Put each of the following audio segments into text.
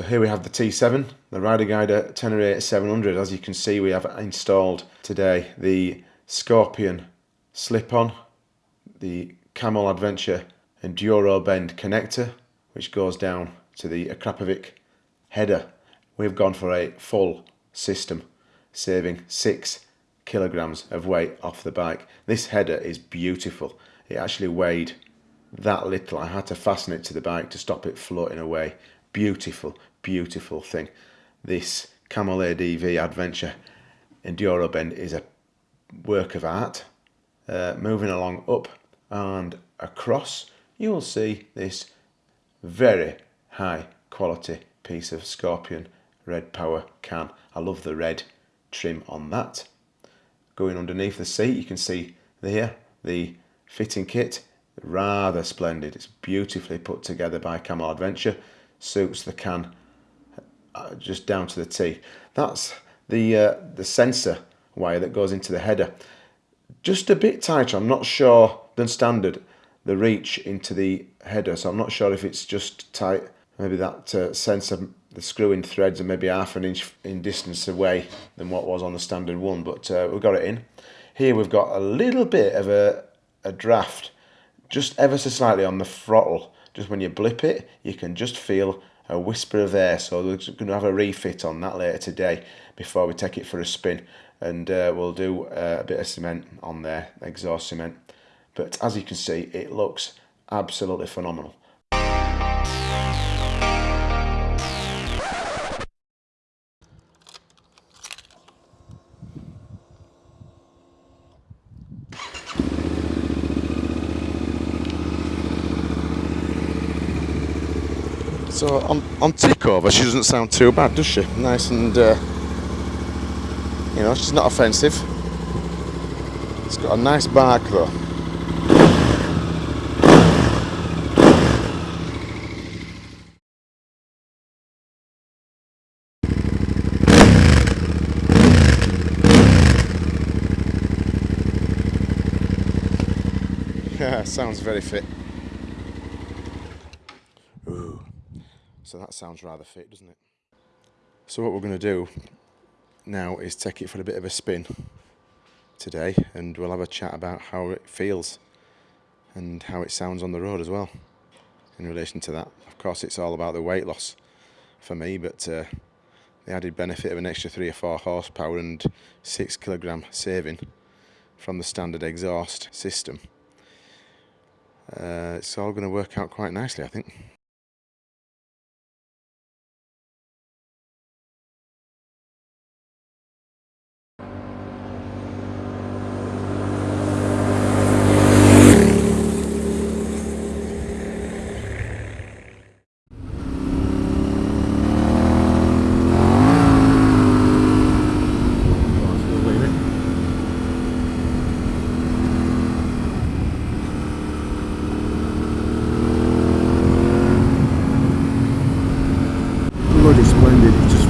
So here we have the T7, the Rider Guider Tenere 700. As you can see, we have installed today the Scorpion slip-on, the Camel Adventure Enduro Bend connector, which goes down to the Akrapovic header. We've gone for a full system, saving six kilograms of weight off the bike. This header is beautiful. It actually weighed that little. I had to fasten it to the bike to stop it floating away. Beautiful, beautiful thing. This Camel ADV Adventure Enduro Bend is a work of art. Uh, moving along up and across, you will see this very high quality piece of Scorpion Red Power can. I love the red trim on that. Going underneath the seat, you can see there the fitting kit rather splendid it's beautifully put together by Camel Adventure suits the can uh, just down to the T. That's the uh, the sensor wire that goes into the header. Just a bit tighter. I'm not sure than standard the reach into the header so I'm not sure if it's just tight. Maybe that uh, sensor the screw-in threads are maybe half an inch in distance away than what was on the standard one but uh, we've got it in. Here we've got a little bit of a, a draft just ever so slightly on the throttle. Just when you blip it, you can just feel a whisper of air. So we're going to have a refit on that later today before we take it for a spin. And uh, we'll do uh, a bit of cement on there, exhaust cement. But as you can see, it looks absolutely phenomenal. So on, on tickover, she doesn't sound too bad, does she? Nice and, uh, you know, she's not offensive. It's got a nice bark though. Yeah, sounds very fit. So that sounds rather fit, doesn't it? So what we're going to do now is take it for a bit of a spin today and we'll have a chat about how it feels and how it sounds on the road as well in relation to that. Of course it's all about the weight loss for me but uh, the added benefit of an extra 3 or 4 horsepower and 6 kilogram saving from the standard exhaust system. Uh, it's all going to work out quite nicely I think.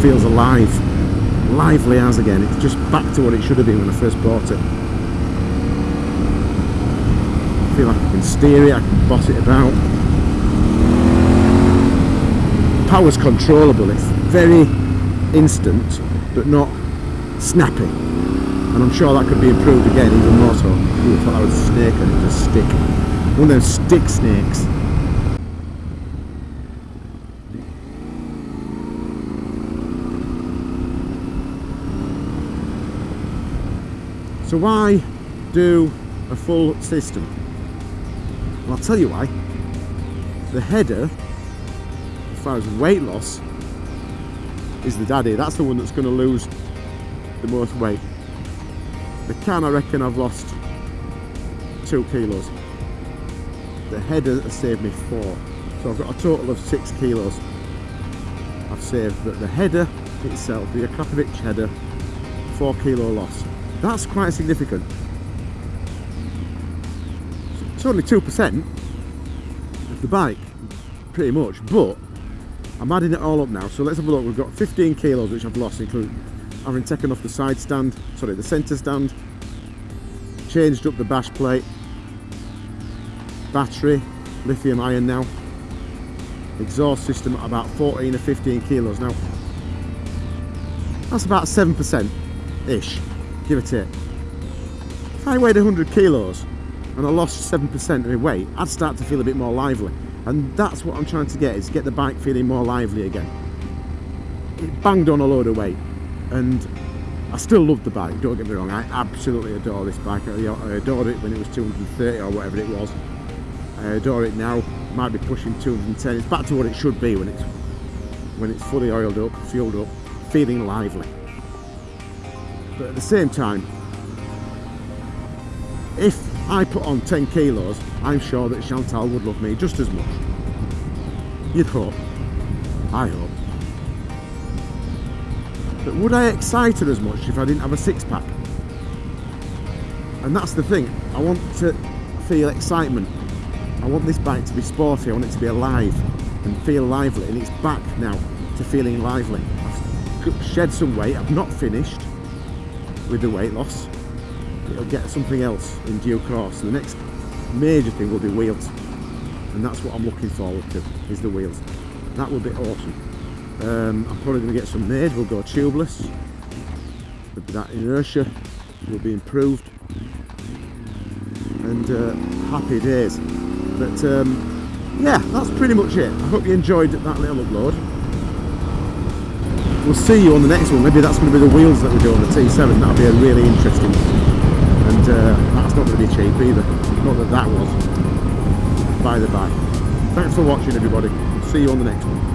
Feels alive. Lively as again. It's just back to what it should have been when I first bought it. I feel like I can steer it I can boss it about. Power's controllable. It's very instant but not snappy. And I'm sure that could be improved again even more so. Ooh, I thought that was a snake and it just stick. One of those stick snakes So why do a full system? Well, I'll tell you why. The header, as far as weight loss, is the daddy. That's the one that's going to lose the most weight. The can, I reckon I've lost two kilos. The header has saved me four. So I've got a total of six kilos I've saved. But the header itself, the Akrapovic header, four kilo loss. That's quite significant. It's only 2% of the bike, pretty much, but I'm adding it all up now. So let's have a look. We've got 15 kilos, which I've lost, including having taken off the side stand, sorry, the centre stand, changed up the bash plate, battery, lithium ion now. exhaust system at about 14 or 15 kilos. Now, that's about 7% ish, give or take. If I weighed 100 kilos and I lost 7% of my weight, I'd start to feel a bit more lively. And that's what I'm trying to get, is get the bike feeling more lively again. It banged on a load of weight and I still love the bike, don't get me wrong, I absolutely adore this bike. I adored it when it was 230 or whatever it was. I adore it now, might be pushing 210. It's back to what it should be when it's when it's fully oiled up, fueled up, feeling lively. But at the same time, if I put on 10 kilos, I'm sure that Chantal would love me just as much. You'd hope. I hope. But would I excite her as much if I didn't have a six pack? And that's the thing. I want to feel excitement. I want this bike to be sporty. I want it to be alive and feel lively. And it's back now to feeling lively. I've shed some weight. I've not finished with the weight loss. It'll get something else in course. The next major thing will be wheels. And that's what I'm looking forward to, is the wheels. That will be awesome. Um, I'm probably going to get some made, we'll go tubeless. That inertia will be improved. And uh, happy days. But um, yeah, that's pretty much it. I hope you enjoyed that little upload. We'll see you on the next one. Maybe that's going to be the wheels that we do on the T7. That'll be a really interesting. And uh, that's not going to be cheap either. Not that that was. By the by. Thanks for watching everybody. See you on the next one.